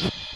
this.